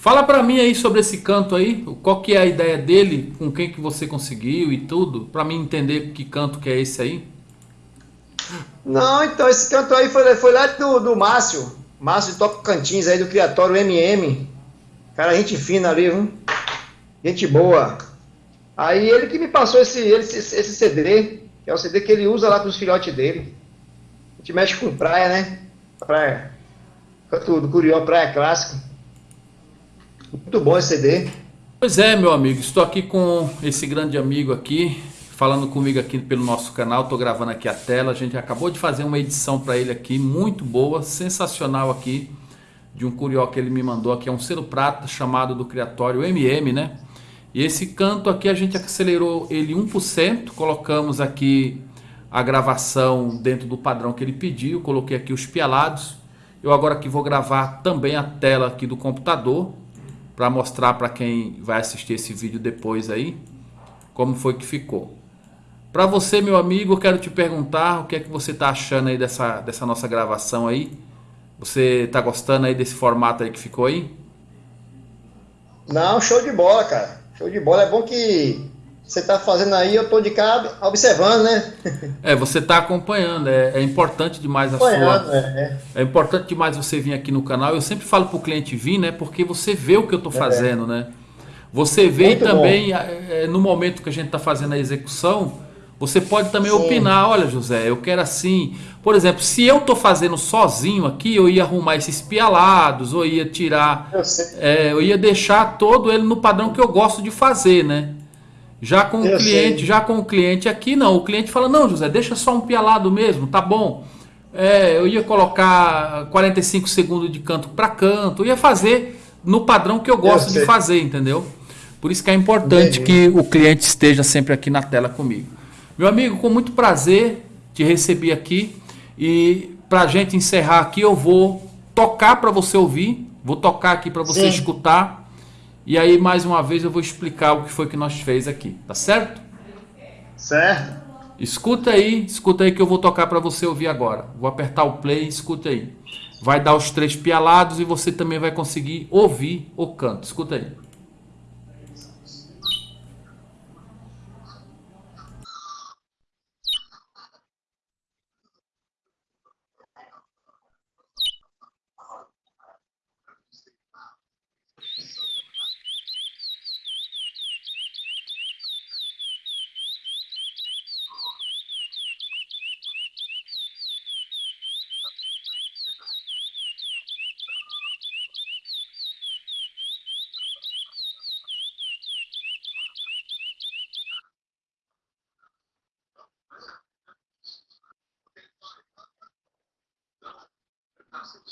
Fala para mim aí sobre esse canto aí, qual que é a ideia dele, com quem que você conseguiu e tudo, para mim entender que canto que é esse aí. Não, então esse canto aí foi, foi lá do, do Márcio, Márcio de Tocantins aí do Criatório MM. Cara, gente fina ali, viu? Gente boa. Aí ele que me passou esse, esse, esse CD, que é o CD que ele usa lá com os filhotes dele. A gente mexe com praia, né? Praia. Canto do Curió, Praia Clássico. Muito bom esse CD. Pois é, meu amigo, estou aqui com esse grande amigo aqui, falando comigo aqui pelo nosso canal, estou gravando aqui a tela, a gente acabou de fazer uma edição para ele aqui, muito boa, sensacional aqui, de um curió que ele me mandou aqui, é um selo prata chamado do Criatório MM, né? E esse canto aqui a gente acelerou ele 1%, colocamos aqui a gravação dentro do padrão que ele pediu, coloquei aqui os pialados, eu agora aqui vou gravar também a tela aqui do computador, para mostrar para quem vai assistir esse vídeo depois aí como foi que ficou. Para você, meu amigo, eu quero te perguntar o que é que você está achando aí dessa, dessa nossa gravação aí. Você está gostando aí desse formato aí que ficou aí? Não, show de bola, cara. Show de bola. É bom que você está fazendo aí, eu estou de cá observando, né? É, você está acompanhando, é, é, importante demais a sua. É, é. é, importante demais você vir aqui no canal. Eu sempre falo para o cliente vir, né? Porque você vê o que eu estou é. fazendo, né? Você vê Muito também, é, é, no momento que a gente está fazendo a execução, você pode também Sim. opinar, olha José, eu quero assim. Por exemplo, se eu estou fazendo sozinho aqui, eu ia arrumar esses pialados, ou ia tirar. Eu, eu ia deixar todo ele no padrão que eu gosto de fazer, né? Já com eu o cliente, sei. já com o cliente aqui não. O cliente fala: "Não, José, deixa só um pialado mesmo, tá bom". É, eu ia colocar 45 segundos de canto para canto, eu ia fazer no padrão que eu gosto eu de fazer, entendeu? Por isso que é importante que o cliente esteja sempre aqui na tela comigo. Meu amigo, com muito prazer te recebi aqui e para a gente encerrar aqui eu vou tocar para você ouvir, vou tocar aqui para você Sim. escutar e aí, mais uma vez, eu vou explicar o que foi que nós fez aqui, tá certo? Certo. Escuta aí, escuta aí que eu vou tocar para você ouvir agora. Vou apertar o play, escuta aí. Vai dar os três pialados e você também vai conseguir ouvir o canto. Escuta aí.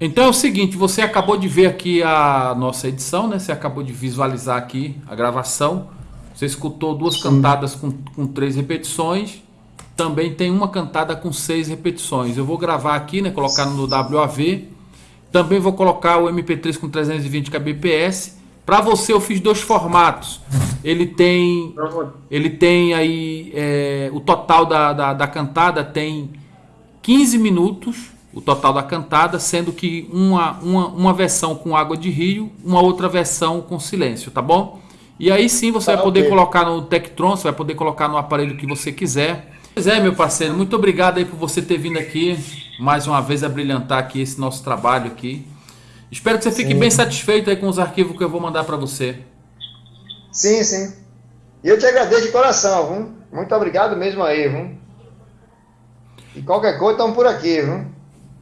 Então é o seguinte, você acabou de ver aqui a nossa edição, né? Você acabou de visualizar aqui a gravação. Você escutou duas Sim. cantadas com, com três repetições. Também tem uma cantada com seis repetições. Eu vou gravar aqui, né? Colocar no WAV. Também vou colocar o MP3 com 320 kbps. Para você eu fiz dois formatos. Ele tem, ele tem aí é, o total da, da, da cantada tem 15 minutos o total da cantada, sendo que uma, uma, uma versão com água de rio, uma outra versão com silêncio, tá bom? E aí sim você tá vai poder okay. colocar no Tektron, você vai poder colocar no aparelho que você quiser. Pois é, meu parceiro, muito obrigado aí por você ter vindo aqui mais uma vez a brilhantar aqui esse nosso trabalho aqui. Espero que você fique sim. bem satisfeito aí com os arquivos que eu vou mandar para você. Sim, sim. E eu te agradeço de coração, viu? Muito obrigado mesmo aí, viu? E qualquer coisa estamos por aqui, viu?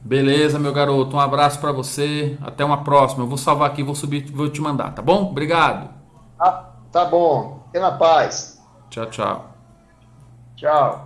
Beleza, meu garoto. Um abraço para você. Até uma próxima. Eu vou salvar aqui, vou subir, vou te mandar, tá bom? Obrigado. Ah, tá bom. Fique na paz. Tchau, tchau. Tchau.